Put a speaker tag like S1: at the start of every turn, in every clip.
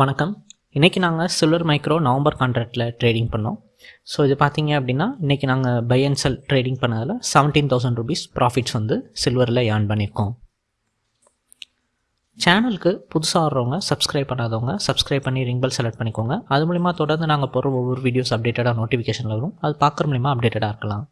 S1: வணக்கம். இன்றைக்கி நாங்கள் சில்வர் மைக்ரோ நவம்பர் கான்ட்ராக்டில் ட்ரேடிங் பண்ணோம். ஸோ இது பார்த்தீங்க அப்படின்னா இன்றைக்கி நாங்கள் பை அண்ட் செல் ட்ரேடிங் பண்ணதில் செவன்டீன் தௌசண்ட் ருபீஸ் ப்ராஃபிட்ஸ் வந்து சில்வரில் ஏர்ன் பண்ணியிருக்கோம் சேனலுக்கு புதுசாக வர்றவங்க சப்ஸ்கிரைப் பண்ணாதவங்க சப்ஸ்கிரைப் பண்ணி ரிங் பெல் செலக்ட் பண்ணிக்கோங்க. அது மூலிமா தொடர்ந்து நாங்கள் போகிற ஒவ்வொரு வீடியோஸ் அப்டேட்டடாக நோட்டிஃபிகேஷனில் வரும். அது பார்க்குற மூலிமா அப்டேட்டடாக இருக்கலாம்.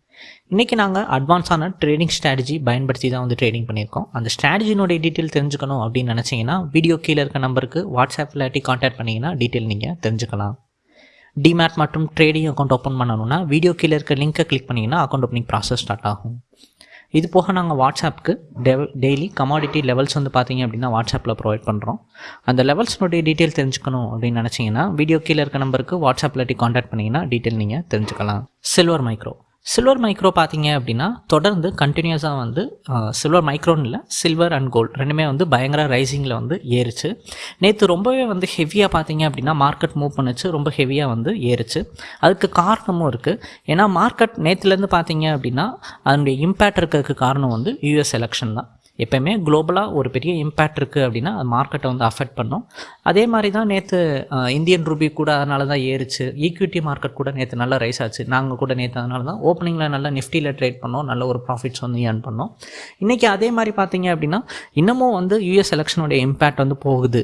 S1: இன்றைக்கி நாங்கள் அட்வான்ஸான ட்ரேடிங் ஸ்ட்ராட்டஜி பயன்படுத்தி தான் வந்து ட்ரேடிங் பண்ணியிருக்கோம். அந்த ஸ்ட்ராட்டஜினுடைய டீட்டெயில் தெரிஞ்சுக்கணும் அப்படின்னு நினச்சிங்கன்னா வீடியோ கீழே இருக்க நம்பருக்கு வாட்ஸ்அப் இல்லாட்டி காண்டாக்ட் பண்ணிங்கன்னா டீட்டெயில் நீங்கள் தெரிஞ்சுக்கலாம். டிமேட் மற்றும் ட்ரேடிங் அக்கௌண்ட் ஓப்பன் பண்ணணும்னா வீடியோ கீழே இருக்க லிங்க்கை கிளிக் பண்ணிங்கன்னா அக்கௌண்ட் ஓப்பனிங் ப்ராசஸ் ஸ்டார்ட் ஆகும். இது போக நாங்கள் வாட்ஸ்அப்புக்கு டெய்லி கமாடிட்டி லெவல்ஸ் வந்து பார்த்தீங்க அப்படின்னா வாட்ஸ்அப்பில் ப்ரொவைட் பண்ணுறோம் அந்த லெவல்ஸ்னுடைய டீட்டெயில் தெரிஞ்சுக்கணும் அப்படின்னு நினச்சிங்கன்னா வீடியோ கீழே இருக்க நம்பருக்கு வாட்ஸ்அப்பில் இல்லாட்டி காண்டாக்ட் பண்ணிங்கன்னா டீட்டெயில் நீங்கள் தெரிஞ்சுக்கலாம். சில்வர் மைக்ரோ சில்வர் மைக்ரோ பார்த்தீங்க அப்படின்னா தொடர்ந்து கண்டினியூஸாக வந்து சில்வர் மைக்ரோன்னு இல்லை சில்வர் அண்ட் கோல்டு ரெண்டுமே வந்து பயங்கர ரைசிங்கில் வந்து ஏறிச்சு. நேற்று ரொம்பவே வந்து ஹெவியாக பார்த்தீங்க அப்படின்னா மார்க்கெட் மூவ் பண்ணுச்சு ரொம்ப ஹெவியாக வந்து ஏறிச்சு. அதுக்கு காரணமும் இருக்குது ஏன்னா மார்க்கெட் நேற்றுலேருந்து பார்த்தீங்க அப்படின்னா அதனுடைய இம்பேக்ட் இருக்கிறதுக்கு காரணம் வந்து யூஎஸ் எலெக்ஷன் தான். எப்போயுமே குளோபலாக ஒரு பெரிய இம்பேக்ட் இருக்குது அப்படின்னா அது மார்க்கெட்டை வந்து அஃபெக்ட் பண்ணும். அதே மாதிரி தான் நேற்று இந்தியன் ரூபி கூட அதனால தான் ஏறுச்சு ஈக்விட்டி மார்க்கெட் கூட நேற்று நல்லா ரைஸ் ஆச்சு. நாங்கள் கூட நேற்று அதனால தான் ஓப்பனிங்கில் நல்லா நிஃப்டியில் ட்ரேட் பண்ணோம். நல்ல ஒரு ப்ராஃபிட்ஸ் வந்து ஏர்ன் பண்ணோம். இன்றைக்கி அதே மாதிரி பார்த்தீங்க அப்படின்னா இன்னமும் வந்து யூஎஸ் எலெக்ஷனுடைய இம்பேக்ட் வந்து போகுது.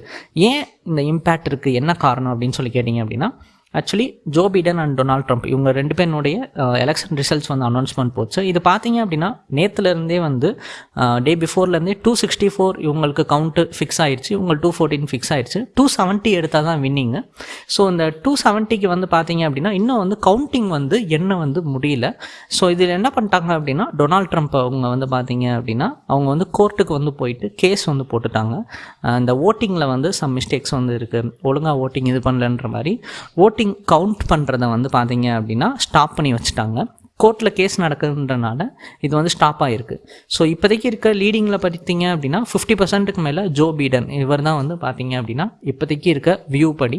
S1: ஏன் இந்த இம்பேக்ட் இருக்குது என்ன காரணம் அப்படின்னு சொல்லி கேட்டிங்க அப்படின்னா actually Joe Biden and Donald Trump இவங்க ரெண்டு பேருனுடைய uh, எலெக்ஷன் ரிசல்ட்ஸ் வந்து அனௌன்ஸ்மெண்ட் போச்சு. இது பார்த்தீங்க அப்படின்னா நேற்றுலேருந்தே வந்து டே பிஃபோர்லேருந்தே டூ சிக்ஸ்டி ஃபோர் இவங்களுக்கு கவுண்ட்டு ஃபிக்ஸ் ஆயிடுச்சு இவங்க டூ ஃபோர்டீன் ஃபிக்ஸ் ஆயிடுச்சு டூ செவன்ட்டி எடுத்தால் தான் வின்னிங்கு ஸோ இந்த டூ செவன்ட்டிக்கு வந்து பார்த்தீங்க அப்படின்னா இன்னும் வந்து கவுண்டிங் வந்து என்ன வந்து முடியல. ஸோ இதில் என்ன பண்ணிட்டாங்க அப்படின்னா டொனால்ட் ட்ரம்ப் அவங்க வந்து பார்த்தீங்க அப்படின்னா அவங்க வந்து கோர்ட்டுக்கு வந்து போயிட்டு கேஸ் வந்து போட்டுட்டாங்க. Uh, இந்த ஓட்டிங்கில் வந்து சம் மிஸ்டேக்ஸ் வந்து இருக்குது ஒழுங்காக ஓட்டிங் இது பண்ணலன்ற மாதிரி. ஓட் ஓட்டிங் கவுண்ட் பண்ணுறத வந்து பார்த்தீங்க அப்படின்னா ஸ்டாப் பண்ணி வச்சுட்டாங்க. கோர்ட்டில் கேஸ் நடக்குதுன்றனால இது வந்து ஸ்டாப் ஆகிருக்கு ஸோ இப்போதைக்கு இருக்க லீடிங்கில் பார்த்தீங்க அப்படின்னா ஃபிஃப்டி பர்சன்ட்டுக்கு மேலே ஜோ பீடன் இவர் தான் வந்து பார்த்தீங்க அப்படின்னா இப்போதைக்கு இருக்க வியூ படி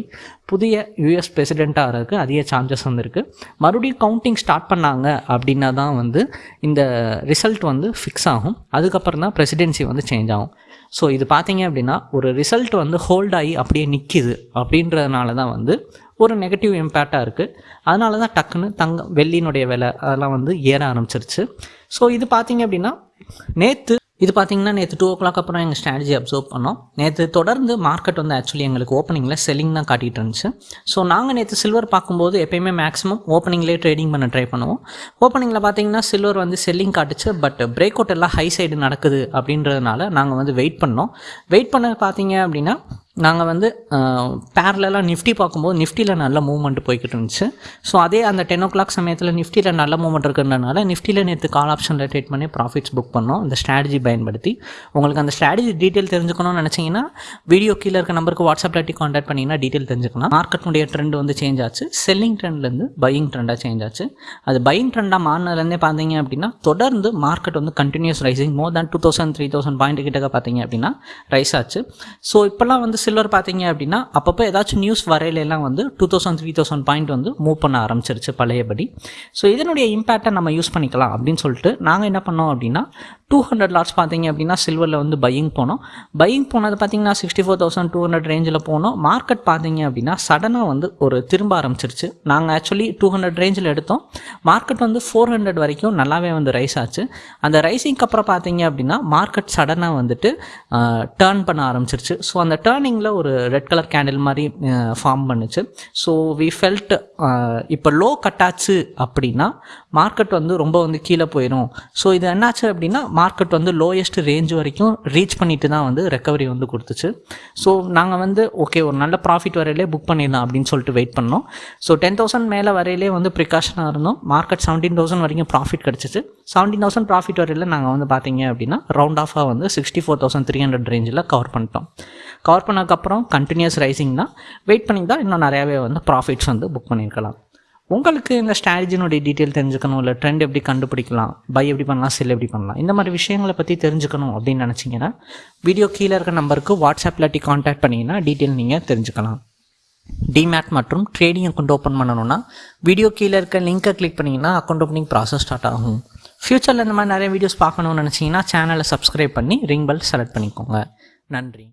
S1: புதிய யூஎஸ் பிரசிடெண்ட்டாக ஆகிறதுக்கு அதிக சான்சஸ் வந்து மறுபடியும் கவுண்டிங் ஸ்டார்ட் பண்ணாங்க அப்படின்னா தான் வந்து இந்த ரிசல்ட் வந்து ஃபிக்ஸ் ஆகும். அதுக்கப்புறம் தான் பிரசிடென்சி வந்து சேஞ்ச் ஆகும். ஸோ இது பார்த்தீங்க அப்படின்னா ஒரு ரிசல்ட் வந்து ஹோல்ட் ஆகி அப்படியே நிற்கிது அப்படின்றதுனால தான் வந்து ஒரு நெகட்டிவ் இம்பேக்டாக இருக்குது அதனால தான் டக்குன்னு தங்கம் வெள்ளியினுடைய விலை அதெல்லாம் வந்து ஏற ஆரம்பிச்சிருச்சு. ஸோ இது பார்த்தீங்க அப்படின்னா நேற்று இது பார்த்தீங்கன்னா நேற்று டூ ஓ கிளாக் அப்புறம் எங்கள் ஸ்ட்ராட்டஜி அப்சர்வ் பண்ணோம். நேற்று தொடர்ந்து மார்க்கெட் வந்து ஆக்சுவலி எங்களுக்கு ஓப்பனிங்கில் செல்லிங் தான் காட்டிகிட்டு இருந்துச்சு. ஸோ நாங்கள் நேற்று சில்வர் பார்க்கும்போது எப்பயுமே மேக்ஸிமம் ஓப்பனிங்லேயே ட்ரேடிங் பண்ண ட்ரை பண்ணுவோம். ஓப்பனிங்கில் பார்த்தீங்கன்னா சில்வர் வந்து செல்லிங் காட்டுச்சு. பட் பிரேக் அவுட் எல்லாம் ஹை சைடு நடக்குது அப்படின்றதுனால நாங்கள் வந்து வெயிட் பண்ணோம். வெயிட் பண்ண பார்த்தீங்க அப்படின்னா நாங்கள் வந்து பேரலாம் நிஃப்டி பார்க்கும்போது நிஃப்டியில் நல்ல மூவ்மெண்ட் போய்கிட்டு இருந்துச்சு. ஸோ அதே அந்த டென் ஓ கிளாக் சமயத்தில் நிஃப்டியில் நல்ல மூவ்மெண்ட் இருக்கிறதுனால நிஃப்டியில் நேற்று கால் ஆப்ஷனில் ட்ரேட் பண்ணி ப்ராஃபிட்ஸ் புக் பண்ணோம். அந்த ஸ்ட்ராட்டஜி பயன்படுத்தி. உங்களுக்கு அந்த ஸ்ட்ராட்டஜி டீட்டெயில் தெரிஞ்சுக்கணும்னு நினச்சிங்கன்னா வீடியோ கீழே இருக்க நம்பருக்கு வாட்ஸ்அப் லாட்டி காண்டாக்ட் பண்ணிங்கன்னா டீட்டெயில் தெரிஞ்சுக்கலாம். மார்க்கெட்டுடைய ட்ரெண்ட் வந்து சேஞ்ச் ஆச்சு. செல்லிங் ட்ரெண்ட்லேருந்து பையிங் ட்ரெண்டாக சேஞ்ச் ஆச்சு. அது பையிங் ட்ரெண்டாக மாறினதுலேருந்தே பார்த்தீங்க அப்படின்னா தொடர்ந்து மார்க்கெட் வந்து continues rising more than two thousand three thousand point கிட்டக்க பார்த்தீங்க அப்படின்னா ரைஸ் ஆச்சு. ஸோ இப்போல்லாம் வந்து சில்வர் பார்த்தீங்க அப்படின்னா அப்பப்போ ஏதாச்சும் நியூஸ் வரையிலெல்லாம் வந்து two thousand three thousand point வந்து மூவ் பண்ண ஆரம்பிச்சிருச்சு பழையபடி. ஸோ இதனுடைய இம்பேக்டை நம்ம யூஸ் பண்ணிக்கலாம் அப்படின்னு சொல்லிட்டு நாங்கள் என்ன பண்ணோம் அப்படின்னா டூ ஹண்ட்ரட் லாட்ஸ் பார்த்தீங்க அப்படின்னா சில்வரில் வந்து பையிங் போனோம். பையிங் போனது பார்த்தீங்கன்னா sixty four thousand two hundred ரேஞ்சில் போனோம். மார்க்கெட் பார்த்தீங்க அப்படின்னா சடனாக வந்து ஒரு திரும்ப ஆரம்பிச்சிருச்சு. நாங்கள் ஆக்சுவலி டூ ஹண்ட்ரட் ரேஞ்சில் எடுத்தோம். மார்க்கெட் வந்து ஃபோர் ஹண்ட்ரட் வரைக்கும் நல்லாவே வந்து ரைஸ் ஆச்சு. அந்த ரைஸிங்க்கு அப்புறம் பார்த்தீங்க அப்படின்னா மார்க்கெட் சடனாக வந்துட்டு டேர்ன் பண்ண ஆரம்பிச்சிருச்சு. ஸோ அந்த டேர்னிங் ஸ்டார்டிங்கில் ஒரு ரெட் கலர் கேண்டில் மாதிரி ஃபார்ம் பண்ணுச்சு. ஸோ வி ஃபெல்ட் இப்போ லோ கட்டாச்சு அப்படின்னா மார்க்கெட் வந்து ரொம்ப வந்து கீழே போயிடும் ஸோ இது என்னாச்சு அப்படின்னா மார்க்கெட் வந்து லோயஸ்ட் ரேஞ்ச் வரைக்கும் ரீச் பண்ணிட்டு தான் வந்து ரெக்கவரி வந்து கொடுத்துச்சு. ஸோ நாங்கள் வந்து ஓகே ஒரு நல்ல ப்ராஃபிட் வரையிலே புக் பண்ணிடலாம் அப்படின்னு சொல்லிட்டு வெயிட் பண்ணோம். ஸோ டென் தௌசண்ட் மேலே வரையிலே வந்து ப்ரிகாஷனாக இருந்தோம். மார்க்கெட் செவன்டீன் தௌசண்ட் வரைக்கும் ப்ராஃபிட் கிடச்சிச்சு. செவன்டீன் தௌசண்ட் ப்ராஃபிட் வரையில் நாங்கள் வந்து பார்த்தீங்க அப்படின்னா ரவுண்ட் ஆஃபாக வந்து sixty four thousand three hundred ரேஞ்சில் கவர் பண்ணிட்டோம் கவர் அப்புறம் கண்டினியூஸ் ரைசிங் தான். வெயிட் பண்ணி தான் இன்னும் நிறையாவே வந்து ப்ராஃபிட்ஸ் வந்து புக் பண்ணியிருக்கலாம். உங்களுக்கு இந்த ஸ்ட்ராட்டஜினுடைய டீட்டெயில் தெரிஞ்சுக்கணும் இல்லை ட்ரெண்ட் எப்படி கண்டுபிடிக்கலாம் பை எப்படி பண்ணலாம் செல் எப்படி பண்ணலாம் இந்த மாதிரி விஷயங்களை பற்றி தெரிஞ்சுக்கணும் அப்படின்னு நினச்சிங்கன்னா வீடியோ கீழே இருக்க நம்பருக்கு வாட்ஸ்அப் இல்லாட்டி காண்டாக்ட் பண்ணிங்கன்னா டீட்டெயில் நீங்கள் தெரிஞ்சுக்கலாம். டிமேட் மற்றும் ட்ரேடிங் அக்கௌண்ட் ஓப்பன் பண்ணணும்னா வீடியோ கீழே இருக்க லிங்க்கை கிளிக் பண்ணிங்கன்னா அக்கௌண்ட் ஓப்பனிங் ப்ராசஸ் ஸ்டார்ட் ஆகும். ஃப்யூச்சரில் இந்த மாதிரி நிறைய வீடியோஸ் பார்க்கணும்னு நினச்சிங்கன்னா சேனலை சப்ஸ்கிரைப் பண்ணி ரிங் பெல் செலக்ட் பண்ணிக்கோங்க. நன்றி.